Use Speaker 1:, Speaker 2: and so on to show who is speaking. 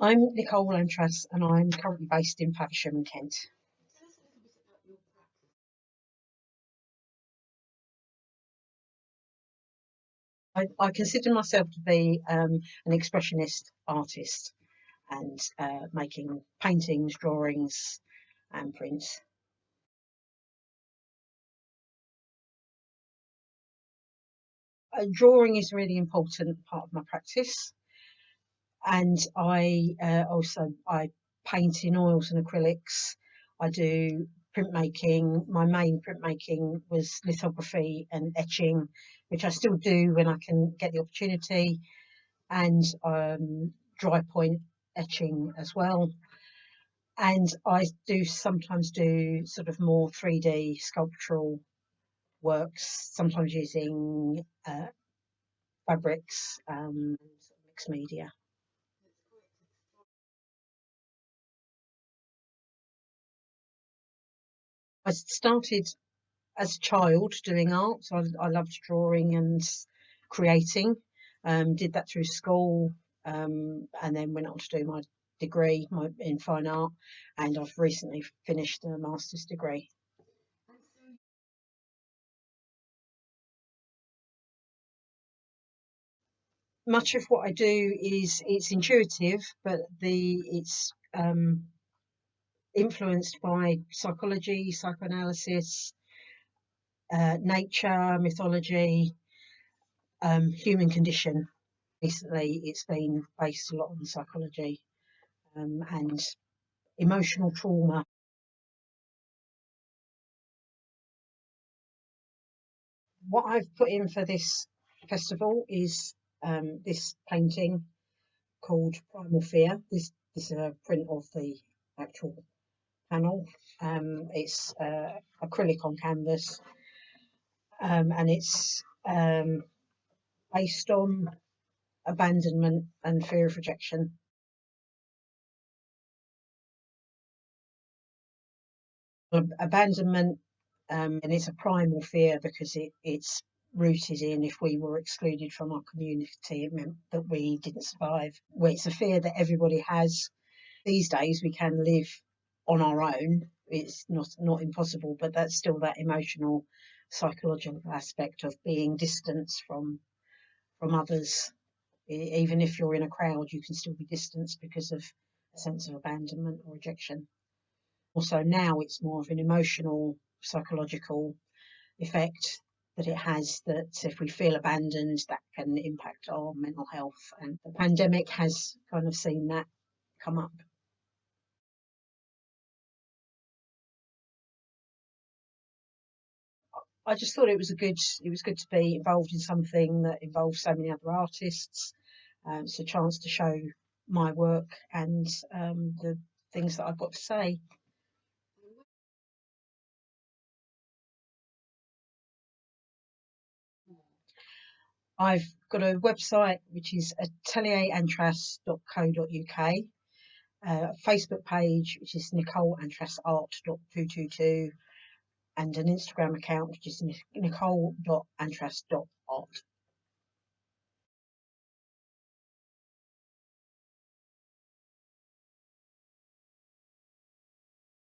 Speaker 1: I'm Nicole Antras and I'm currently based in Faversham, Kent. I, I consider myself to be um, an expressionist artist and uh, making paintings, drawings and prints. Uh, drawing is a really important part of my practice and I uh, also I paint in oils and acrylics. I do printmaking. My main printmaking was lithography and etching, which I still do when I can get the opportunity, and um, dry point etching as well. And I do sometimes do sort of more 3D sculptural works, sometimes using uh, fabrics, um, mixed media. I started as a child doing art. I, I loved drawing and creating. Um, did that through school um, and then went on to do my degree my, in fine art and I've recently finished a master's degree. Much of what I do is it's intuitive but the it's um, influenced by psychology, psychoanalysis, uh, nature, mythology, um, human condition. Recently, it's been based a lot on psychology um, and emotional trauma. What I've put in for this festival is um, this painting called Primal Fear. This, this is a print of the actual panel. Um, it's uh, acrylic on canvas um, and it's um, based on abandonment and fear of rejection. Abandonment um, and it's a primal fear because it, it's rooted in if we were excluded from our community it meant that we didn't survive. Well, it's a fear that everybody has. These days we can live on our own. It's not not impossible, but that's still that emotional, psychological aspect of being distanced from from others. Even if you're in a crowd, you can still be distanced because of a sense of abandonment or rejection. Also now it's more of an emotional, psychological effect that it has that if we feel abandoned, that can impact our mental health. And the pandemic has kind of seen that come up. I just thought it was a good it was good to be involved in something that involves so many other artists. Um, it's a chance to show my work and um, the things that I've got to say. I've got a website which is atelierantras.co.uk, a Facebook page which is nicoleantrasart.222 and an Instagram account which is nicole.antras.art.